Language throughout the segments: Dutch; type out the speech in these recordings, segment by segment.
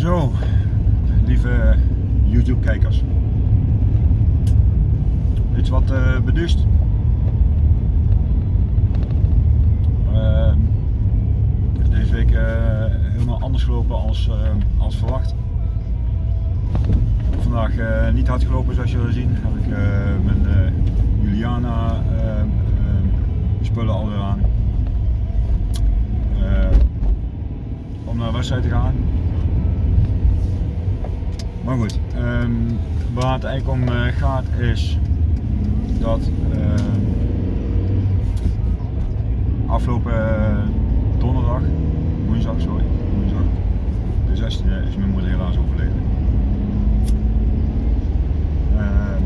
Zo, lieve YouTube kijkers. Iets wat uh, beduust. Uh, deze week uh, helemaal anders gelopen als, als verwacht. Vandaag niet hard gelopen zoals jullie zien. Heb ik mijn Juliana spullen alweer aan. om naar de wedstrijd te gaan. Maar goed, um, waar het eigenlijk om uh, gaat is dat uh, afgelopen uh, donderdag, woensdag sorry, woensdag, de 16e is mijn moeder helaas overleden. Ehm,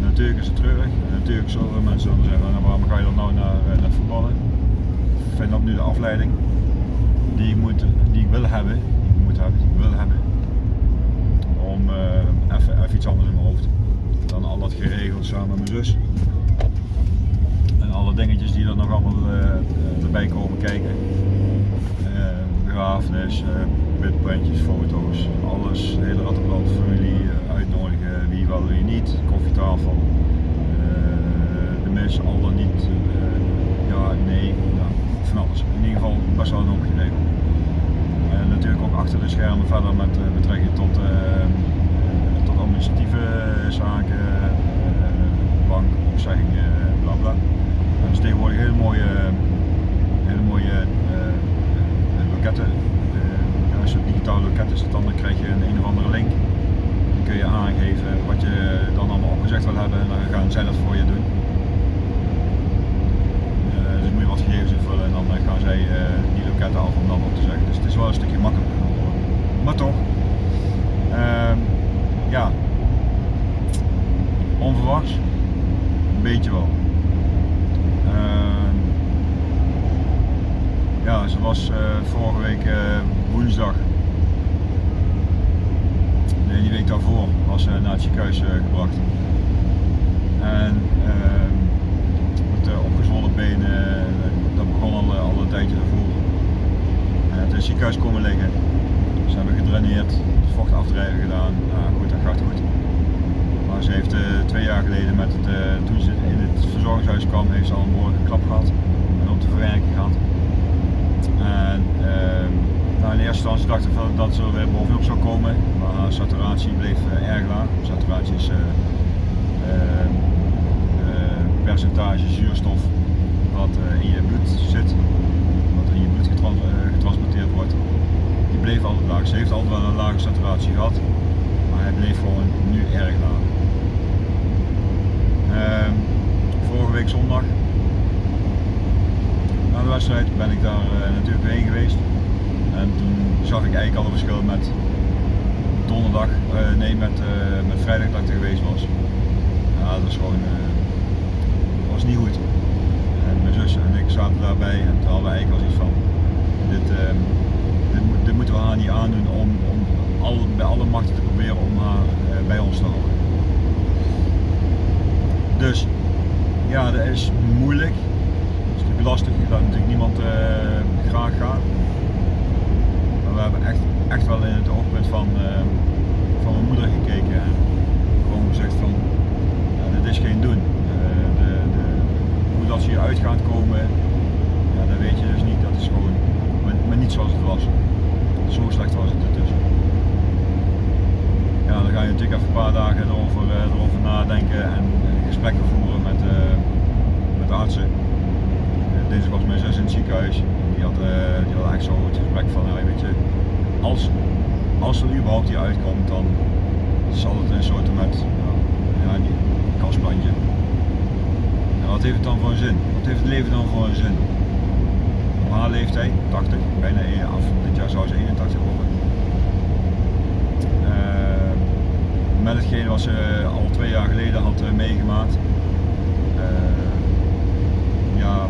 natuurlijk is het treurig natuurlijk zullen mensen dan zeggen, nou, waarom ga je dan nou naar, naar voetballen? Ik vind dat nu de afleiding die ik, moet, die ik wil hebben, die ik moet hebben, die ik wil hebben om uh, even, even iets anders in mijn hoofd. Dan al dat geregeld samen met mijn zus. En alle dingetjes die er nog allemaal uh, erbij komen kijken. Begrafenis, witprintjes, foto's, alles, de hele rattenblad, familie uitnodigen, wie wel, wie niet, koffietafel, de mis, al dan niet, ja, nee, ja, van alles. In ieder geval best wel een hoop geregeld natuurlijk ook achter de schermen verder met uh, betrekking tot, uh, tot administratieve zaken, bankopzeggingen, bla bla. Dat is tegenwoordig hele mooie, hele mooie loketten. als je op digitale loketten zit, dan krijg je een, een of andere link. Dan kun je aangeven wat je dan allemaal opgezegd wil hebben en dan gaan zij dat voor je doen. dus moet je wat gegevens invullen en dan gaan zij af om dan op te zeggen. Dus het is wel een stukje makkelijker geworden. Maar toch, uh, ja, onverwachts, een beetje wel. Uh, ja, ze was uh, vorige week uh, woensdag, nee die week daarvoor, was ze naar het ziekenhuis uh, gebracht. En ehm, met opgezwollen benen, dat begon al, al een tijdje daarvoor het is ziekenhuis komen liggen. Ze hebben gedraineerd, vocht aftrijden gedaan. Nou goed, dat gaat goed. Maar ze heeft uh, twee jaar geleden, met het, uh, toen ze in het verzorgingshuis kwam, heeft ze al een behoorlijke klap gehad. En op de verwerking gehad. En uh, nou, in eerste instantie dachten we dat ze er weer bovenop zou komen. Maar haar saturatie bleef uh, erg laag. Saturatie is ehm, percentage zuurstof wat in je bloed zit in je bloed eh, getransporteerd wordt, die bleef altijd Ze heeft altijd wel een lage saturatie gehad, maar hij bleef gewoon nu erg laag. Uh, vorige week zondag, na de wedstrijd, ben ik daar uh, natuurlijk heen geweest. En toen zag ik eigenlijk al een verschil met donderdag, uh, nee met, met vrijdag dat ik er geweest was. Ja, dat was gewoon, was niet goed mijn zus en ik zaten daarbij en toen hadden we eigenlijk al iets van, dit, uh, dit, dit, om, om al, bij alle machten te proberen om haar uh, bij ons te houden. Dus ja, dat is moeilijk, dat is natuurlijk lastig, laat natuurlijk niemand uh, graag gaan. Maar we hebben echt, echt wel in het oogpunt van, ehm, van mijn moeder gekeken en gewoon gezegd van, ja, dit is geen doen dat ze hier uit gaan komen, ja, dat weet je dus niet. Dat is gewoon maar niet zoals het was. Zo slecht was het ertussen. Ja, dan ga je natuurlijk even een paar dagen erover, uh, erover nadenken en gesprekken voeren met, uh, met de artsen. Uh, deze was mijn zus in het ziekenhuis. Die had, die had eigenlijk zo het gesprek van, nou, weet je, als, als er überhaupt hier uitkomt, dan zal het een soort met ja, een kastplantje wat heeft het dan voor een zin? Wat heeft het leven dan voor een zin? Haar leeftijd, 80, bijna af. Dit jaar zou ze 81 worden. Uh, met hetgeen wat ze al twee jaar geleden had uh, meegemaakt. Ja,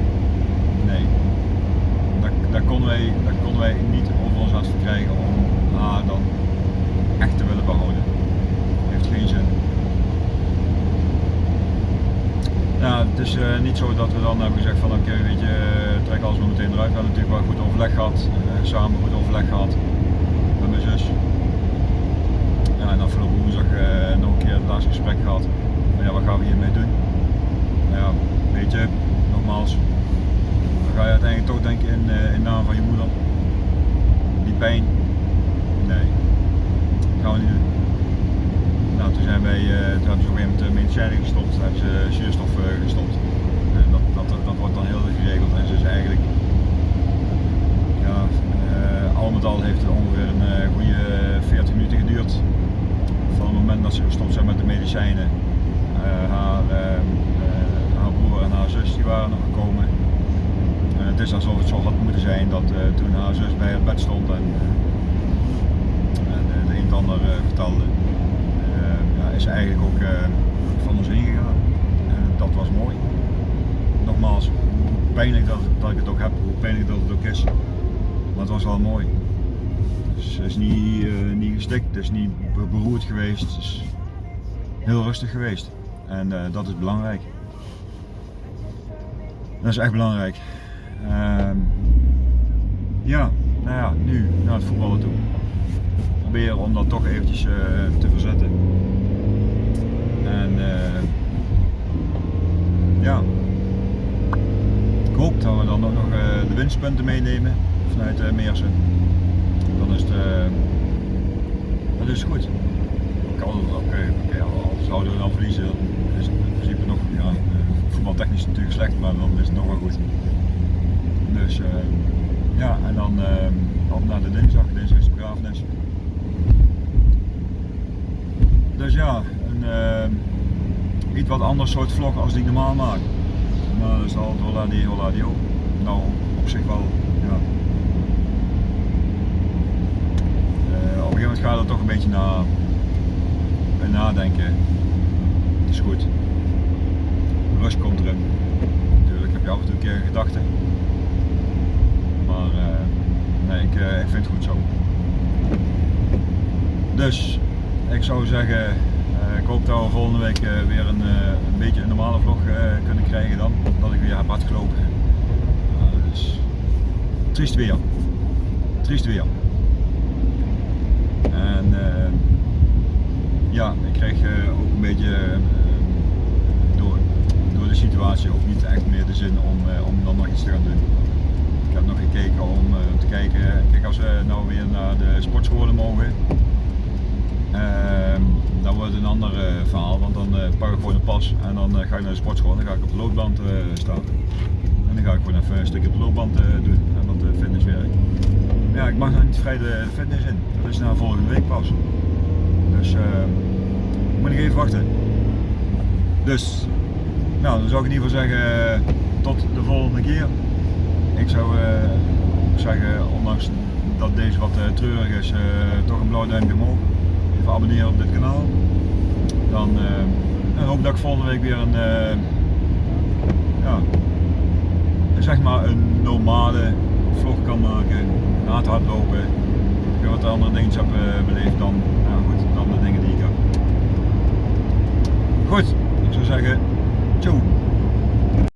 nee. Dat, dat, konden wij, dat konden wij niet over ons hart verkrijgen om haar dan echt te willen behouden. Heeft geen zin. Ja, het is uh, niet zo dat we dan hebben gezegd van oké, okay, weet je, trek alles maar meteen eruit. We hebben natuurlijk wel goed overleg gehad, uh, samen goed overleg gehad. met mijn zus. Ja, en afgelopen woensdag nog een keer het laatste gesprek gehad. Van, ja, wat gaan we hiermee doen? Nou ja, weet je, nogmaals, dan ga je uiteindelijk toch denken in, in naam van je moeder. Die pijn, nee, dat gaan we niet doen. Toen zijn wij, uh, toen ze op een gegeven moment medicijnen gestopt, toen hebben ze zuurstof gestopt. En dat, dat, dat wordt dan heel geregeld en ze is eigenlijk ja, al met al heeft het ongeveer een goede 40 minuten geduurd van het moment dat ze gestopt zijn met de medicijnen. Haar, haar, broer en haar zus die waren nog gekomen. En het is alsof het zo had moeten zijn dat toen haar zus bij het bed stond en, en de een het ander vertelde, is eigenlijk ook van ons heen gegaan. En dat was mooi. Nogmaals, hoe pijnlijk dat, dat ik het ook heb, hoe pijnlijk dat het ook is. Maar het was wel mooi. Dus het is niet, uh, niet gestikt, het is niet beroerd geweest, het is heel rustig geweest. En dat is belangrijk. Dat is echt belangrijk. Uh, ja, nou ja, nu naar het voetballen toe. Proberen om dat toch eventjes te verzetten. En ja, ik hoop dat we dan ook nog de winstpunten meenemen vanuit Meersen dan is het, uh, dat is goed. Okay, okay, al zouden we dan verliezen, dan is het in principe nog, ja, uh, voetbaltechnisch natuurlijk slecht, maar dan is het nog wel goed. Dus uh, ja, en dan op naar de dinsdag, dinsdag is de begrafenis. Dus ja, een iets wat anders soort vlog als die ik normaal maak. Maar is al hola die hola die ook. Nou, op zich wel, ja, gegeven moment ga je er toch een beetje naar, nadenken. Het is goed. Rust komt erin. Natuurlijk heb je af en toe een keer een gedachte. Maar uh, nee, ik, ik vind het goed zo. Dus ik zou zeggen, ik hoop dat we volgende week weer een, een beetje een normale vlog kunnen krijgen dan. Dat ik weer heb hard gelopen. dus triest weer. Triest weer. En ja, ik kreeg ook een beetje uh, door, door de situatie ook niet echt meer de zin om, om dan nog iets te gaan doen. Ik heb nog gekeken om te kijken, kijk als we nou weer naar de sportscholen mogen, ehm, dan wordt een ander verhaal, want dan pak ik gewoon een pas en dan ga ik naar de sportschool en dan ga ik op de loopband staan. En dan ga ik gewoon even een stukje op de loopband doen en wat fitnesswerk ja, ik mag nog niet vrij de fitness in. Dat is na volgende week pas. Dus moet ik even wachten. Dus, nou dan zou ik in ieder geval zeggen, tot de volgende keer. Ik zou zeggen, ondanks dat deze wat treurig is, toch een blauw duimpje omhoog. Even abonneren op dit kanaal. Dan, dan hoop dat ik volgende week weer een, ja, zeg maar een normale vlog kan maken na het hardlopen. Ik wat andere dingen heb uh, beleefd dan, nou goed, dan de dingen die ik heb. Goed, ik zou zeggen, ciao.